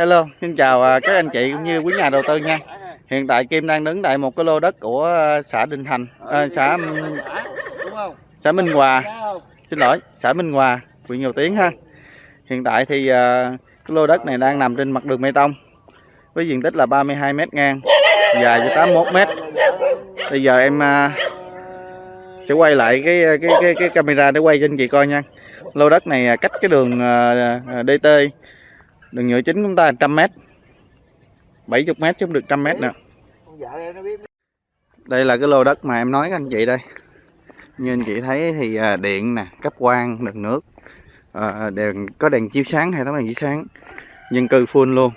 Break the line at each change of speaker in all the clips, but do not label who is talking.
Hello, xin chào à, các anh chị cũng như quý nhà đầu tư nha. Hiện tại Kim đang đứng tại một cái lô đất của à, xã Đình Thành, à, xã xã Minh Hòa. Xin lỗi, xã Minh Hòa, huyện Nhiều Tiến ha. Hiện tại thì à, cái lô đất này đang nằm trên mặt đường bê tông với diện tích là 32 m ngang, dài cho 81 m. Bây giờ em sẽ quay lại cái cái cái cái camera để quay cho anh chị coi nha. Lô đất này cách cái đường DT đường nhựa chính chúng ta 100 m 70 m chứ không được 100 m nè đây là cái lô đất mà em nói các anh chị đây. Như anh chị thấy thì à, điện nè cấp quang đường nước à, à, đèn có đèn chiếu sáng hệ thống đèn chiếu sáng dân cư full luôn.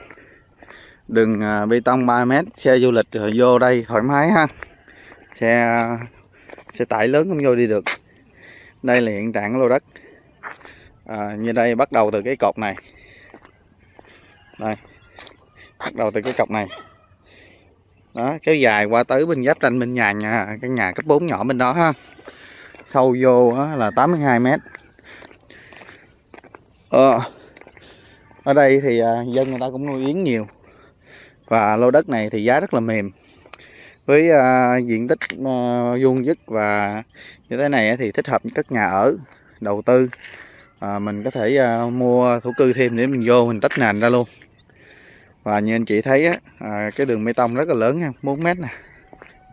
Đường à, bê tông 3 m xe du lịch rồi vô đây thoải mái ha. Xe à, xe tải lớn cũng vô đi được. Đây là hiện trạng của lô đất. À, như đây bắt đầu từ cái cột này đây. Bắt đầu từ cái cọc này. Đó kéo dài qua tới bên giáp ranh bên nhà nhà cái nhà cấp 4 nhỏ bên đó ha. Sâu vô là 82 mét. Ờ, ở đây thì à, dân người ta cũng nuôi yến nhiều. Và lô đất này thì giá rất là mềm. Với uh, diện tích à, vuông dứt và như thế này thì thích hợp với các nhà ở đầu tư. À, mình có thể uh, mua thổ cư thêm để mình vô mình tách nền ra luôn và như anh chị thấy á, à, cái đường bê tông rất là lớn nha 4 mét nè.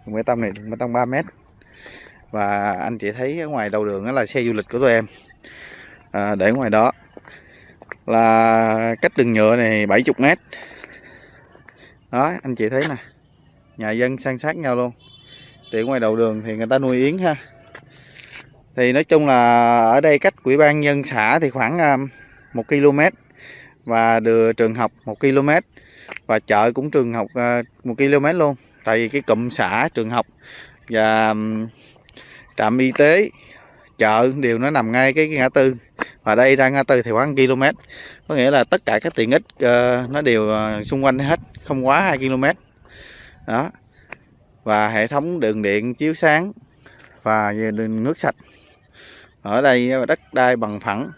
Đường bê tông này đường bê tông 3 mét. Và anh chị thấy ở ngoài đầu đường đó là xe du lịch của tụi em. À, để ngoài đó là cách đường nhựa này 70 mét. Đó anh chị thấy nè nhà dân san sát nhau luôn. Thì ngoài đầu đường thì người ta nuôi yến ha. Thì nói chung là ở đây cách quỹ ban nhân xã thì khoảng à, 1 km và đường trường học 1 km và chợ cũng trường học à, một km luôn. Tại vì cái cụm xã trường học và trạm y tế chợ đều nó nằm ngay cái, cái ngã tư. Và đây ra ngã tư thì khoảng km có nghĩa là tất cả các tiện ích uh, nó đều uh, xung quanh hết không quá 2 km đó. Và hệ thống đường điện chiếu sáng và đường nước sạch. Ở đây đất đai bằng phẳng.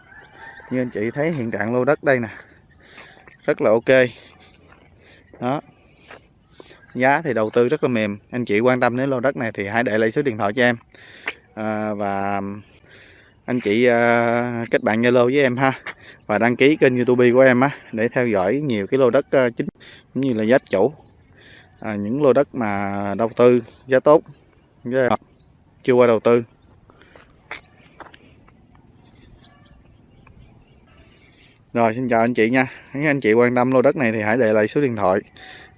Như anh chị thấy hiện trạng lô đất đây nè. Rất là ok đó. Giá thì đầu tư rất là mềm. Anh chị quan tâm đến lô đất này thì hãy để lại số điện thoại cho em. À, và anh chị à, kết bạn zalo với em ha. Và đăng ký kênh youtube của em á để theo dõi nhiều cái lô đất à, chính cũng như là giá chủ. À, những lô đất mà đầu tư giá tốt giá chưa qua đầu tư. Rồi xin chào anh chị nha. Nếu anh chị quan tâm lô đất này thì hãy để lại số điện thoại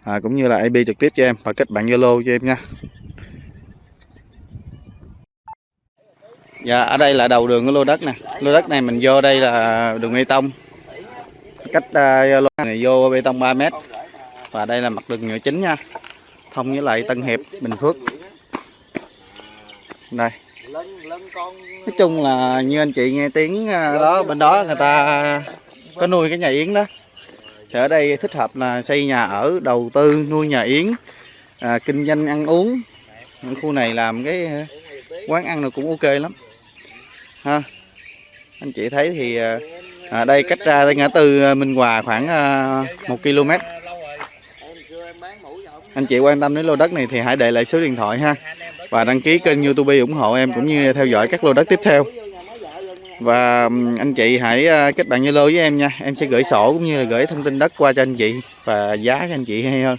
à, Cũng như là IP trực tiếp cho em Và kết bạn Zalo cho em nha. Dạ ở đây là đầu đường của lô đất nè. Lô đất này mình vô đây là đường bê tông. Cách uh, lô này vô bê tông 3m Và đây là mặt đường nhựa chính nha. Thông với lại Tân Hiệp, Bình Phước. Đây. Nói chung là như anh chị nghe tiếng à, đó bên đó người ta có nuôi cái nhà yến đó. Thì ở đây thích hợp là xây nhà ở đầu tư nuôi nhà yến à, kinh doanh ăn uống. Những khu này làm cái quán ăn này cũng ok lắm. Ha. Anh chị thấy thì à, à đây cách ra đây ngã tư à, Minh Hòa khoảng à, 1 km. Anh chị quan tâm đến lô đất này thì hãy để lại số điện thoại ha. Và đăng ký kênh YouTube ủng hộ em cũng như theo dõi các lô đất tiếp theo và anh chị hãy ờ, kết bạn Zalo với em nha. Em sẽ gửi sổ cũng như là gửi thông tin đất qua cho anh chị và giá cho anh chị hay hơn.